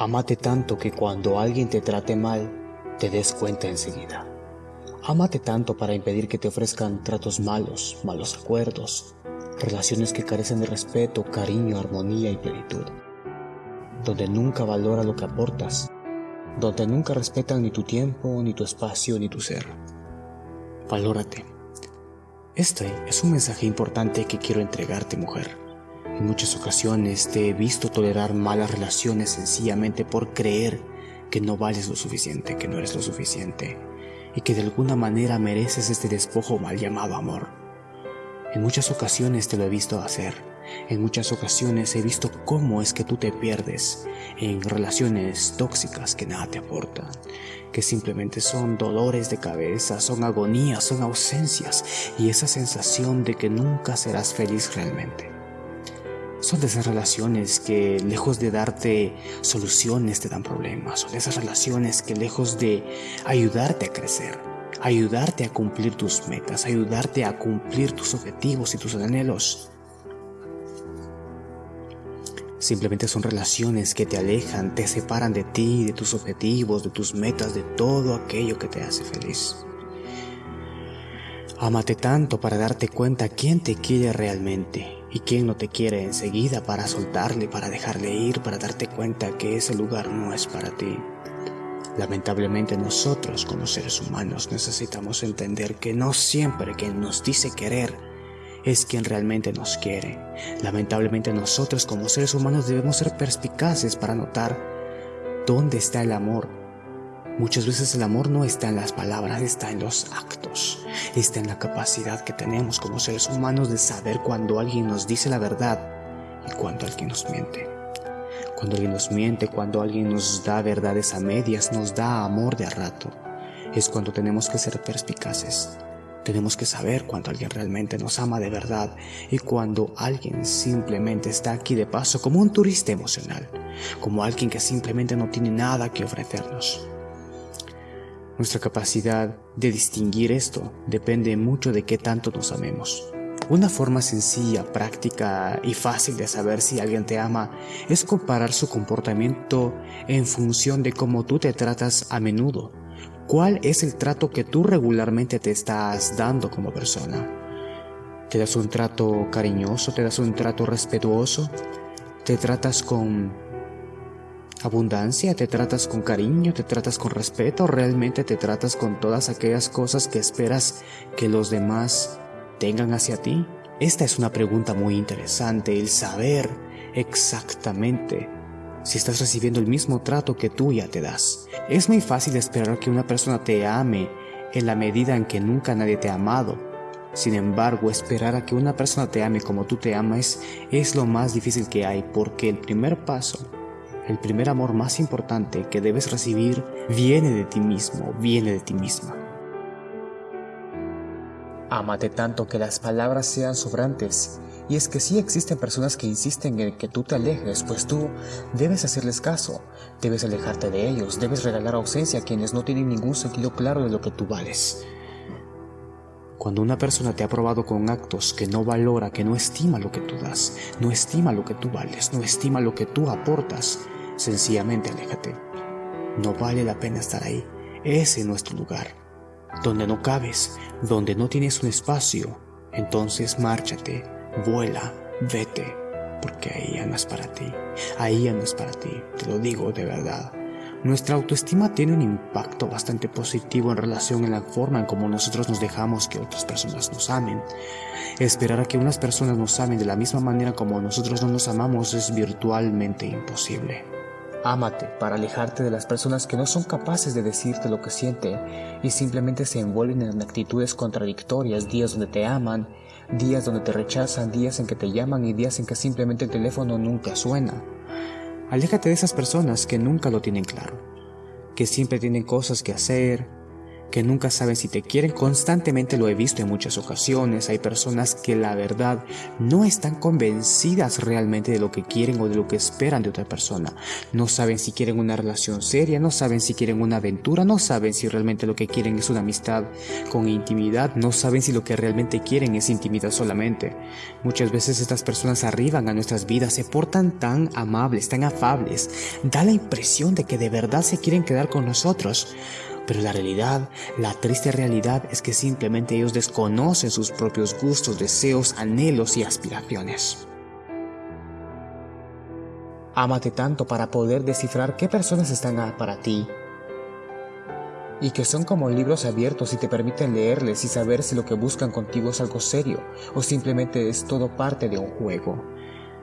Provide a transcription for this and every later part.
Amate tanto que cuando alguien te trate mal, te des cuenta enseguida. Amate tanto para impedir que te ofrezcan tratos malos, malos acuerdos, relaciones que carecen de respeto, cariño, armonía y plenitud, donde nunca valora lo que aportas, donde nunca respetan ni tu tiempo, ni tu espacio, ni tu ser. Valórate. Este es un mensaje importante que quiero entregarte, mujer. En muchas ocasiones te he visto tolerar malas relaciones sencillamente por creer que no vales lo suficiente, que no eres lo suficiente y que de alguna manera mereces este despojo mal llamado amor. En muchas ocasiones te lo he visto hacer. En muchas ocasiones he visto cómo es que tú te pierdes en relaciones tóxicas que nada te aportan, que simplemente son dolores de cabeza, son agonías, son ausencias y esa sensación de que nunca serás feliz realmente. Son de esas relaciones que lejos de darte soluciones te dan problemas, son de esas relaciones que lejos de ayudarte a crecer, ayudarte a cumplir tus metas, ayudarte a cumplir tus objetivos y tus anhelos. Simplemente son relaciones que te alejan, te separan de ti, de tus objetivos, de tus metas, de todo aquello que te hace feliz. Amate tanto para darte cuenta quién te quiere realmente y quién no te quiere enseguida para soltarle, para dejarle ir, para darte cuenta que ese lugar no es para ti. Lamentablemente nosotros como seres humanos necesitamos entender que no siempre quien nos dice querer es quien realmente nos quiere. Lamentablemente nosotros como seres humanos debemos ser perspicaces para notar dónde está el amor. Muchas veces el amor no está en las palabras, está en los actos, está en la capacidad que tenemos como seres humanos de saber cuando alguien nos dice la verdad y cuando alguien nos miente. Cuando alguien nos miente, cuando alguien nos da verdades a medias, nos da amor de a rato, es cuando tenemos que ser perspicaces. Tenemos que saber cuando alguien realmente nos ama de verdad y cuando alguien simplemente está aquí de paso como un turista emocional, como alguien que simplemente no tiene nada que ofrecernos. Nuestra capacidad de distinguir esto depende mucho de qué tanto nos amemos. Una forma sencilla, práctica y fácil de saber si alguien te ama es comparar su comportamiento en función de cómo tú te tratas a menudo. ¿Cuál es el trato que tú regularmente te estás dando como persona? ¿Te das un trato cariñoso? ¿Te das un trato respetuoso? ¿Te tratas con abundancia? ¿Te tratas con cariño? ¿Te tratas con respeto? ¿O realmente te tratas con todas aquellas cosas que esperas que los demás tengan hacia ti? Esta es una pregunta muy interesante, el saber exactamente si estás recibiendo el mismo trato que tú ya te das. Es muy fácil esperar que una persona te ame en la medida en que nunca nadie te ha amado. Sin embargo, esperar a que una persona te ame como tú te amas es lo más difícil que hay porque el primer paso, el primer amor más importante que debes recibir viene de ti mismo, viene de ti misma. Amate tanto que las palabras sean sobrantes. Y es que sí existen personas que insisten en que tú te alejes, pues tú debes hacerles caso, debes alejarte de ellos, debes regalar ausencia a quienes no tienen ningún sentido claro de lo que tú vales. Cuando una persona te ha probado con actos que no valora, que no estima lo que tú das, no estima lo que tú vales, no estima lo que tú aportas, sencillamente aléjate. No vale la pena estar ahí. Ese es nuestro lugar donde no cabes, donde no tienes un espacio, entonces márchate, vuela, vete, porque ahí ya no es para ti, ahí ya no es para ti, te lo digo de verdad. Nuestra autoestima tiene un impacto bastante positivo en relación a la forma en cómo nosotros nos dejamos que otras personas nos amen. Esperar a que unas personas nos amen de la misma manera como nosotros no nos amamos es virtualmente imposible. Ámate para alejarte de las personas que no son capaces de decirte lo que sienten y simplemente se envuelven en actitudes contradictorias, días donde te aman, días donde te rechazan, días en que te llaman y días en que simplemente el teléfono nunca suena. Aléjate de esas personas que nunca lo tienen claro, que siempre tienen cosas que hacer, que nunca saben si te quieren. Constantemente lo he visto en muchas ocasiones. Hay personas que la verdad no están convencidas realmente de lo que quieren o de lo que esperan de otra persona. No saben si quieren una relación seria, no saben si quieren una aventura, no saben si realmente lo que quieren es una amistad con intimidad, no saben si lo que realmente quieren es intimidad solamente. Muchas veces estas personas arriban a nuestras vidas, se portan tan amables, tan afables, da la impresión de que de verdad se quieren quedar con nosotros. Pero la realidad, la triste realidad es que simplemente ellos desconocen sus propios gustos, deseos, anhelos y aspiraciones. Ámate tanto para poder descifrar qué personas están para ti y que son como libros abiertos y te permiten leerles y saber si lo que buscan contigo es algo serio o simplemente es todo parte de un juego.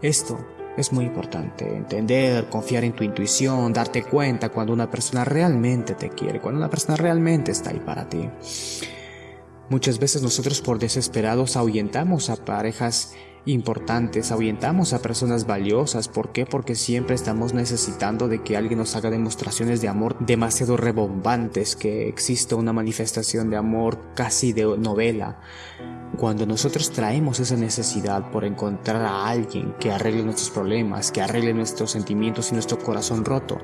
Esto es muy importante, entender, confiar en tu intuición, darte cuenta cuando una persona realmente te quiere, cuando una persona realmente está ahí para ti. Muchas veces nosotros por desesperados ahuyentamos a parejas importantes, ahuyentamos a personas valiosas. ¿Por qué? Porque siempre estamos necesitando de que alguien nos haga demostraciones de amor demasiado rebombantes, que exista una manifestación de amor casi de novela. Cuando nosotros traemos esa necesidad por encontrar a alguien que arregle nuestros problemas, que arregle nuestros sentimientos y nuestro corazón roto,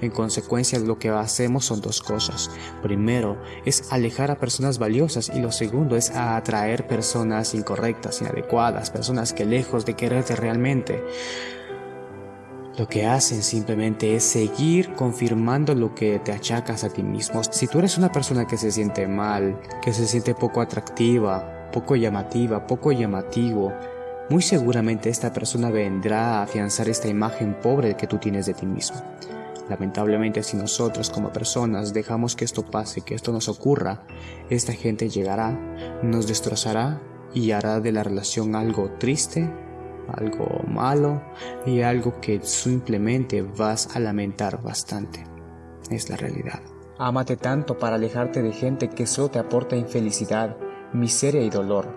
en consecuencia lo que hacemos son dos cosas. Primero es alejar a personas valiosas y lo segundo es atraer personas incorrectas, inadecuadas, personas que lejos de quererte realmente, lo que hacen simplemente es seguir confirmando lo que te achacas a ti mismo. Si tú eres una persona que se siente mal, que se siente poco atractiva, poco llamativa, poco llamativo, muy seguramente esta persona vendrá a afianzar esta imagen pobre que tú tienes de ti mismo. Lamentablemente si nosotros como personas dejamos que esto pase, que esto nos ocurra, esta gente llegará, nos destrozará y hará de la relación algo triste, algo malo y algo que simplemente vas a lamentar bastante. Es la realidad. Ámate tanto para alejarte de gente que solo te aporta infelicidad, miseria y dolor.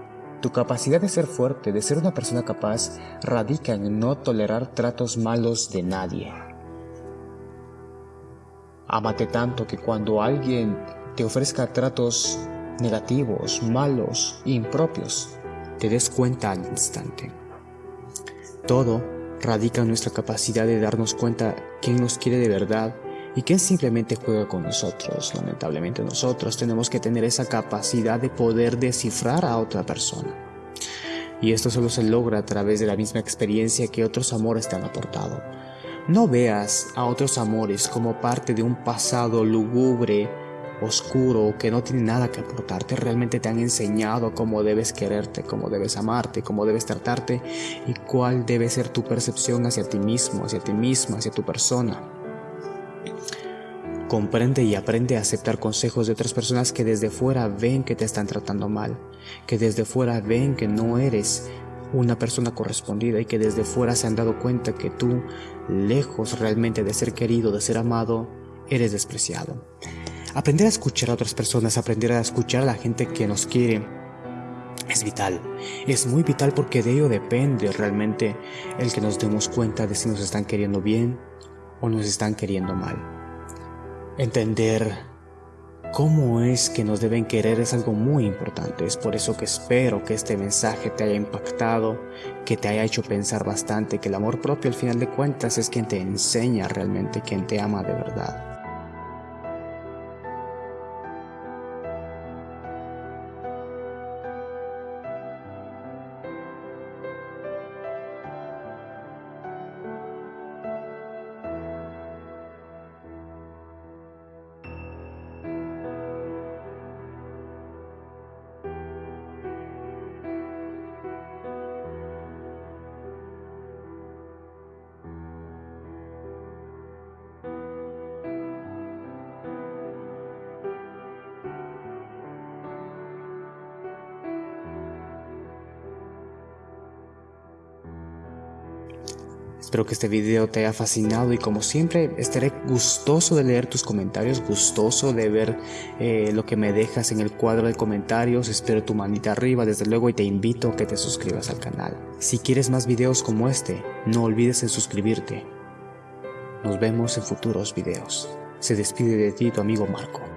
Tu capacidad de ser fuerte, de ser una persona capaz, radica en no tolerar tratos malos de nadie. Ámate tanto que cuando alguien te ofrezca tratos negativos, malos, impropios, te des cuenta al instante. Todo radica en nuestra capacidad de darnos cuenta quién nos quiere de verdad y que simplemente juega con nosotros. Lamentablemente nosotros tenemos que tener esa capacidad de poder descifrar a otra persona. Y esto solo se logra a través de la misma experiencia que otros amores te han aportado. No veas a otros amores como parte de un pasado lúgubre, oscuro, que no tiene nada que aportarte. Realmente te han enseñado cómo debes quererte, cómo debes amarte, cómo debes tratarte y cuál debe ser tu percepción hacia ti mismo, hacia ti misma, hacia tu persona. Comprende y aprende a aceptar consejos de otras personas que desde fuera ven que te están tratando mal, que desde fuera ven que no eres una persona correspondida y que desde fuera se han dado cuenta que tú, lejos realmente de ser querido, de ser amado, eres despreciado. Aprender a escuchar a otras personas, aprender a escuchar a la gente que nos quiere, es vital. Es muy vital porque de ello depende realmente el que nos demos cuenta de si nos están queriendo bien o nos están queriendo mal. Entender cómo es que nos deben querer es algo muy importante. Es por eso que espero que este mensaje te haya impactado, que te haya hecho pensar bastante, que el amor propio al final de cuentas es quien te enseña realmente, quien te ama de verdad. Espero que este video te haya fascinado y como siempre estaré gustoso de leer tus comentarios, gustoso de ver eh, lo que me dejas en el cuadro de comentarios. Espero tu manita arriba desde luego y te invito a que te suscribas al canal. Si quieres más videos como este, no olvides en suscribirte. Nos vemos en futuros videos. Se despide de ti tu amigo Marco.